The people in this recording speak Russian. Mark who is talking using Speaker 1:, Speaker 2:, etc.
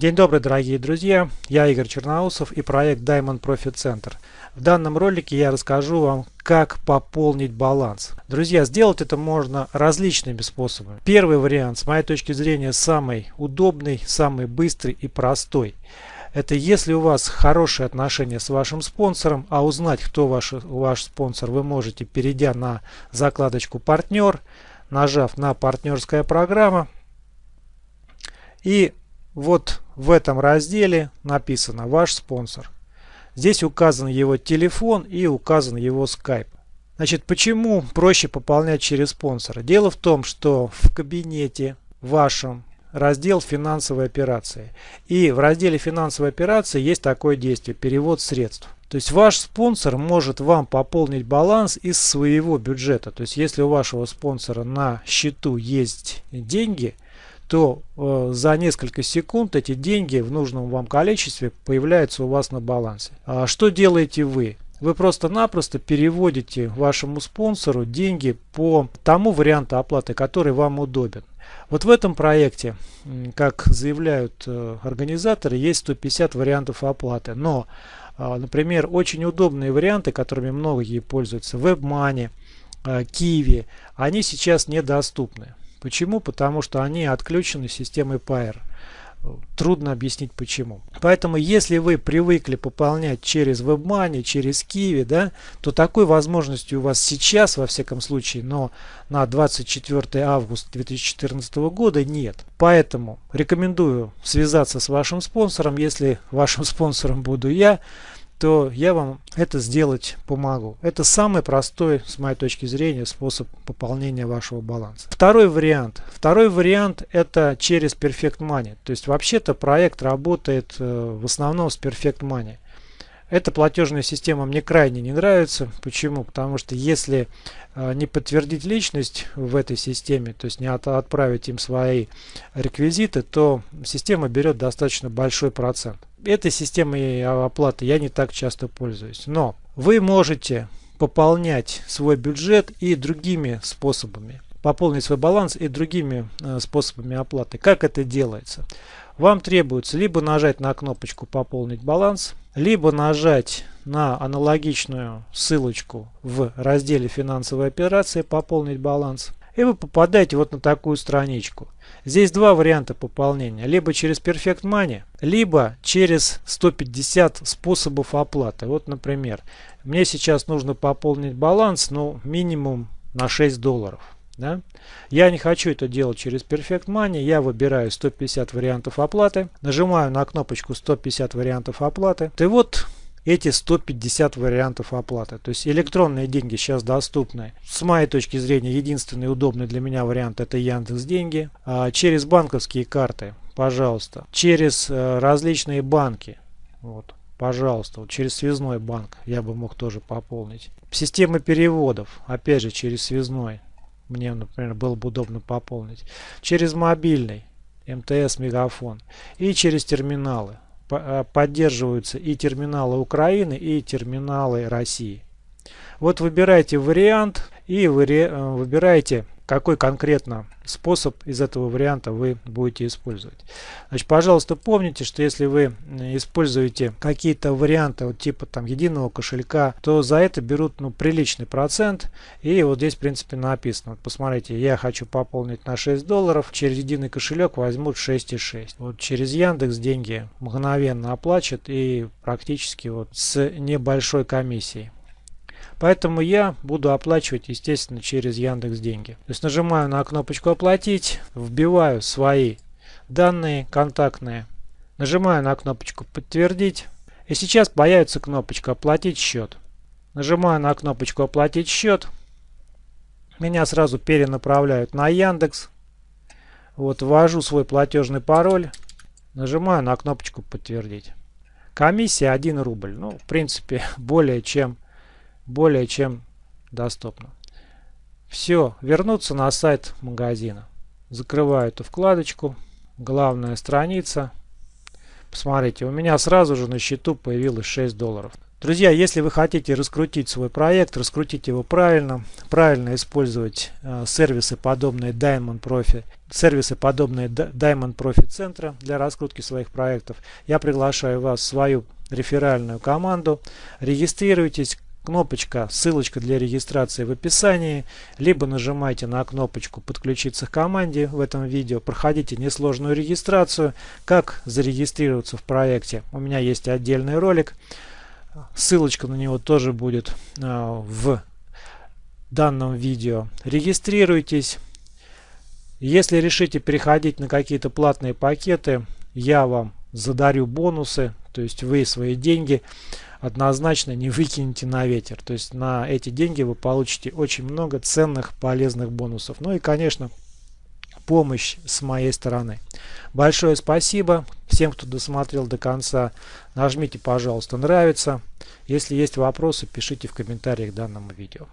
Speaker 1: День добрый, дорогие друзья! Я Игорь Черноусов и проект Diamond Profit Center. В данном ролике я расскажу вам, как пополнить баланс. Друзья, сделать это можно различными способами. Первый вариант, с моей точки зрения, самый удобный, самый быстрый и простой. Это если у вас хорошие отношения с вашим спонсором, а узнать, кто ваш, ваш спонсор, вы можете, перейдя на закладочку «Партнер», нажав на «Партнерская программа». И вот в этом разделе написано «Ваш спонсор». Здесь указан его телефон и указан его скайп. Значит, почему проще пополнять через спонсора? Дело в том, что в кабинете вашем раздел финансовые операции. И в разделе финансовые операции есть такое действие – перевод средств. То есть ваш спонсор может вам пополнить баланс из своего бюджета. То есть если у вашего спонсора на счету есть деньги – то э, за несколько секунд эти деньги в нужном вам количестве появляются у вас на балансе. А что делаете вы? Вы просто-напросто переводите вашему спонсору деньги по тому варианту оплаты, который вам удобен. Вот в этом проекте, как заявляют э, организаторы, есть 150 вариантов оплаты. Но, э, например, очень удобные варианты, которыми многие пользуются, WebMoney, э, Kiwi, они сейчас недоступны. Почему? Потому что они отключены системой Pair. Трудно объяснить почему. Поэтому, если вы привыкли пополнять через WebMoney, через Kiwi, да, то такой возможности у вас сейчас, во всяком случае, но на 24 августа 2014 года нет. Поэтому рекомендую связаться с вашим спонсором. Если вашим спонсором буду я, то я вам это сделать помогу. Это самый простой, с моей точки зрения, способ пополнения вашего баланса. Второй вариант. Второй вариант это через Perfect Money. То есть вообще-то проект работает э, в основном с Perfect Money. Эта платежная система мне крайне не нравится. Почему? Потому что если э, не подтвердить личность в этой системе, то есть не от, отправить им свои реквизиты, то система берет достаточно большой процент. Этой системой оплаты я не так часто пользуюсь. Но вы можете пополнять свой бюджет и другими способами. Пополнить свой баланс и другими э, способами оплаты. Как это делается? Вам требуется либо нажать на кнопочку «Пополнить баланс», либо нажать на аналогичную ссылочку в разделе «Финансовые операции», «Пополнить баланс», и вы попадаете вот на такую страничку. Здесь два варианта пополнения. Либо через Perfect Money, либо через 150 способов оплаты. Вот, например, мне сейчас нужно пополнить баланс, ну, минимум на 6 долларов. Да? Я не хочу это делать через Perfect Money. Я выбираю 150 вариантов оплаты. Нажимаю на кнопочку 150 вариантов оплаты. И вот эти 150 вариантов оплаты. То есть электронные деньги сейчас доступны. С моей точки зрения, единственный удобный для меня вариант это Яндекс Деньги. А через банковские карты, пожалуйста. Через э, различные банки. Вот. Пожалуйста, вот через связной банк я бы мог тоже пополнить. Системы переводов, опять же через связной, мне, например, было бы удобно пополнить. Через мобильный, МТС, Мегафон и через терминалы. Э, поддерживаются и терминалы Украины, и терминалы России. Вот выбирайте вариант и э, выбирайте какой конкретно способ из этого варианта вы будете использовать. Значит, пожалуйста, помните, что если вы используете какие-то варианты вот типа там единого кошелька, то за это берут ну, приличный процент. И вот здесь, в принципе, написано. Вот посмотрите, я хочу пополнить на 6 долларов, через единый кошелек возьмут 6,6. Вот через Яндекс деньги мгновенно оплачут и практически вот с небольшой комиссией. Поэтому я буду оплачивать, естественно, через Яндекс Деньги. То есть нажимаю на кнопочку «Оплатить», вбиваю свои данные контактные, нажимаю на кнопочку «Подтвердить». И сейчас появится кнопочка «Оплатить счет». Нажимаю на кнопочку «Оплатить счет». Меня сразу перенаправляют на Яндекс. Вот ввожу свой платежный пароль. Нажимаю на кнопочку «Подтвердить». Комиссия 1 рубль. Ну, в принципе, более чем более чем доступно. Все, вернуться на сайт магазина. Закрываю эту вкладочку. Главная страница. Посмотрите, у меня сразу же на счету появилось 6 долларов. Друзья, если вы хотите раскрутить свой проект, раскрутить его правильно, правильно использовать э, сервисы подобные Diamond Profi, сервисы подобные Diamond Profi центра для раскрутки своих проектов, я приглашаю вас в свою реферальную команду. Регистрируйтесь, кнопочка, ссылочка для регистрации в описании, либо нажимайте на кнопочку подключиться к команде в этом видео, проходите несложную регистрацию, как зарегистрироваться в проекте. У меня есть отдельный ролик, ссылочка на него тоже будет а, в данном видео. Регистрируйтесь. Если решите переходить на какие-то платные пакеты, я вам задарю бонусы, то есть вы свои деньги однозначно не выкинете на ветер. То есть на эти деньги вы получите очень много ценных, полезных бонусов. Ну и, конечно, помощь с моей стороны. Большое спасибо всем, кто досмотрел до конца. Нажмите, пожалуйста, нравится. Если есть вопросы, пишите в комментариях к данному видео.